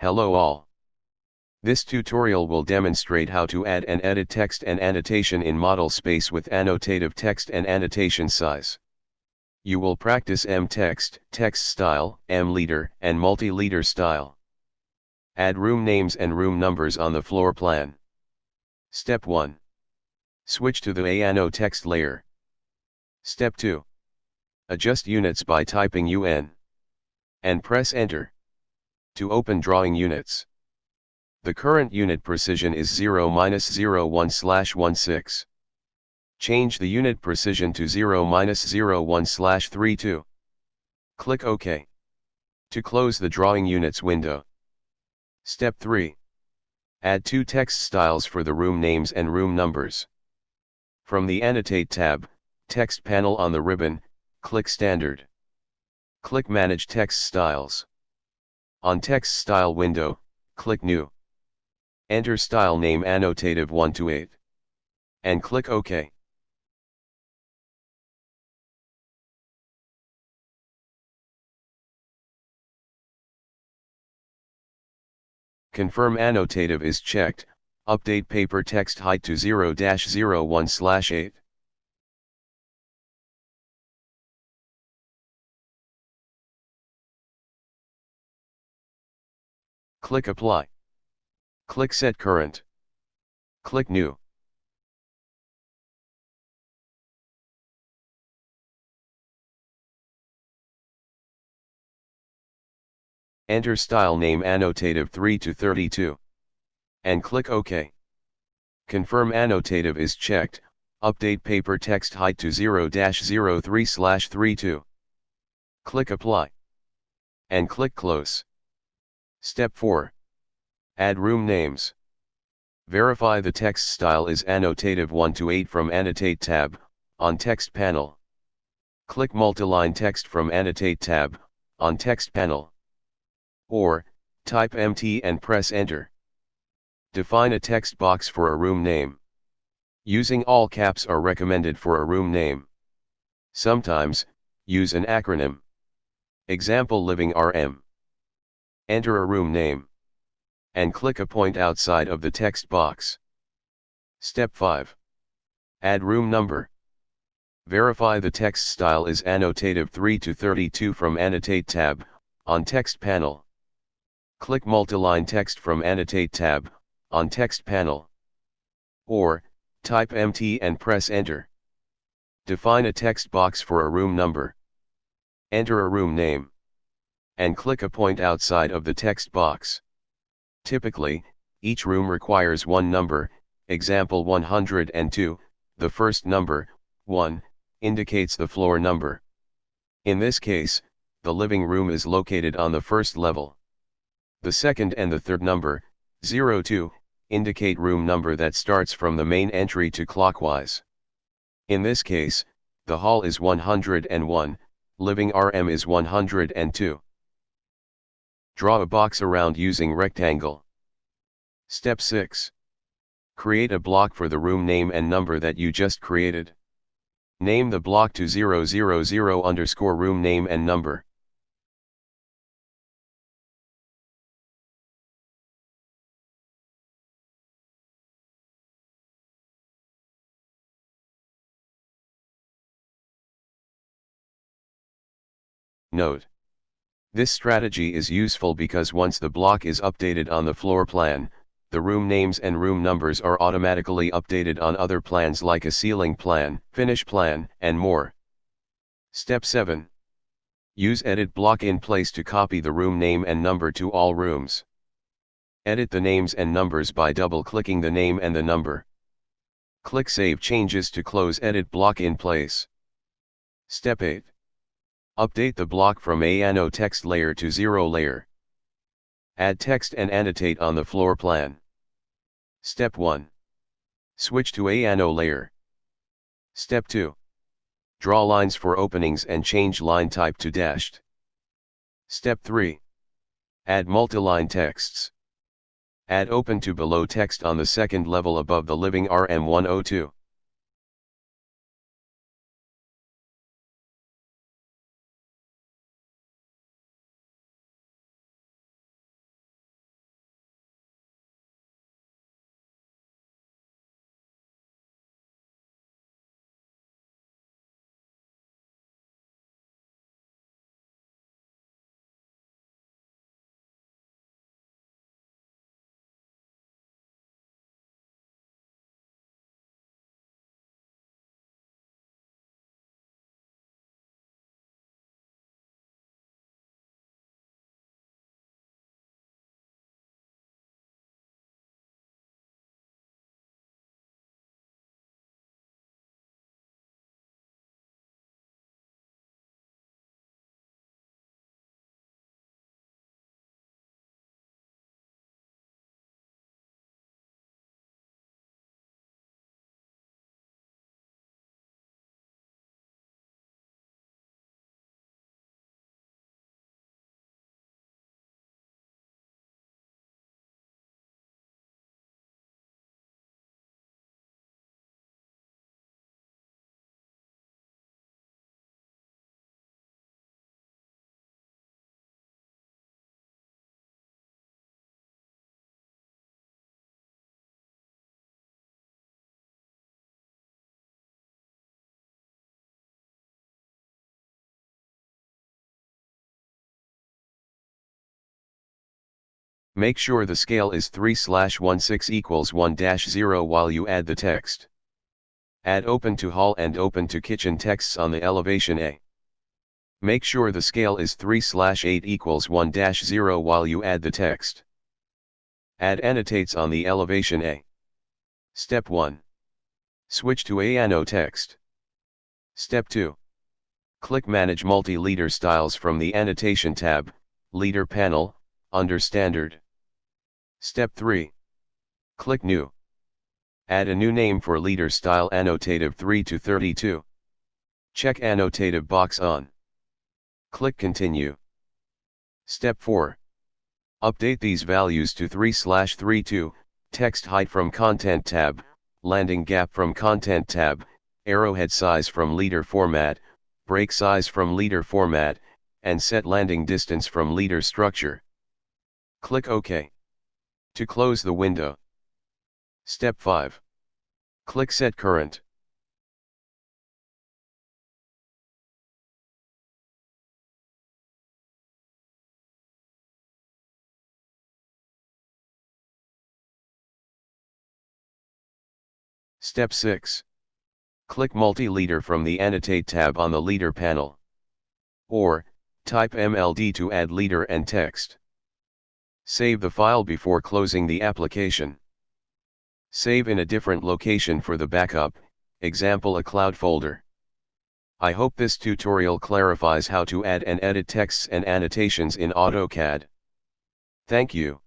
Hello all. This tutorial will demonstrate how to add and edit text and annotation in model space with annotative text and annotation size. You will practice M text, style, M leader, and multi-leader style. Add room names and room numbers on the floor plan. Step 1. Switch to the ANO text layer. Step 2. Adjust units by typing UN. And press enter. To open drawing units. The current unit precision is 0 minus 0 1 slash 16. Change the unit precision to 0 minus 0 1 slash 32. Click OK. To close the drawing units window. Step 3. Add two text styles for the room names and room numbers. From the Annotate tab, Text panel on the ribbon, click Standard. Click Manage Text Styles. On Text Style window, click New. Enter style name annotative 1 to 8. And click OK. Confirm annotative is checked, update paper text height to 0-01-8. Click Apply. Click Set Current. Click New. Enter style name annotative 3 to 32. And click OK. Confirm annotative is checked, update paper text height to 0-03-32. Click Apply. And click Close. Step 4. Add room names. Verify the text style is annotative 1 to 8 from Annotate tab, on Text panel. Click Multiline Text from Annotate tab, on Text panel. Or, type MT and press Enter. Define a text box for a room name. Using all caps are recommended for a room name. Sometimes, use an acronym. Example Living RM. Enter a room name. And click a point outside of the text box. Step 5. Add room number. Verify the text style is annotative 3 to 32 from Annotate tab, on Text panel. Click Multiline Text from Annotate tab, on Text panel. Or, type MT and press Enter. Define a text box for a room number. Enter a room name and click a point outside of the text box. Typically, each room requires one number, example 102, the first number, 1, indicates the floor number. In this case, the living room is located on the first level. The second and the third number, 02, indicate room number that starts from the main entry to clockwise. In this case, the hall is 101, living RM is 102. Draw a box around using rectangle. Step 6. Create a block for the room name and number that you just created. Name the block to 000 underscore room name and number. Note. This strategy is useful because once the block is updated on the floor plan, the room names and room numbers are automatically updated on other plans like a ceiling plan, finish plan, and more. Step 7. Use Edit block in place to copy the room name and number to all rooms. Edit the names and numbers by double-clicking the name and the number. Click Save Changes to close Edit block in place. Step 8. Update the block from ANO text layer to zero layer. Add text and annotate on the floor plan. Step 1. Switch to ANO layer. Step 2. Draw lines for openings and change line type to dashed. Step 3. Add multiline texts. Add open to below text on the second level above the living RM102. Make sure the scale is 3 slash 16 equals 1 dash 0 while you add the text. Add open to hall and open to kitchen texts on the elevation A. Make sure the scale is 3 slash 8 equals 1 dash 0 while you add the text. Add annotates on the elevation A. Step 1. Switch to A text. Step 2. Click Manage Multi-Leader Styles from the Annotation tab, Leader panel, under Standard. Step 3. Click New. Add a new name for leader style annotative 3 to 32. Check annotative box on. Click Continue. Step 4. Update these values to 3 slash 32, text height from Content tab, landing gap from Content tab, arrowhead size from leader format, break size from leader format, and set landing distance from leader structure. Click OK. To close the window. Step 5. Click Set Current. Step 6. Click Multi-Leader from the Annotate tab on the Leader panel. Or, type MLD to add leader and text. Save the file before closing the application. Save in a different location for the backup, example a cloud folder. I hope this tutorial clarifies how to add and edit texts and annotations in AutoCAD. Thank you.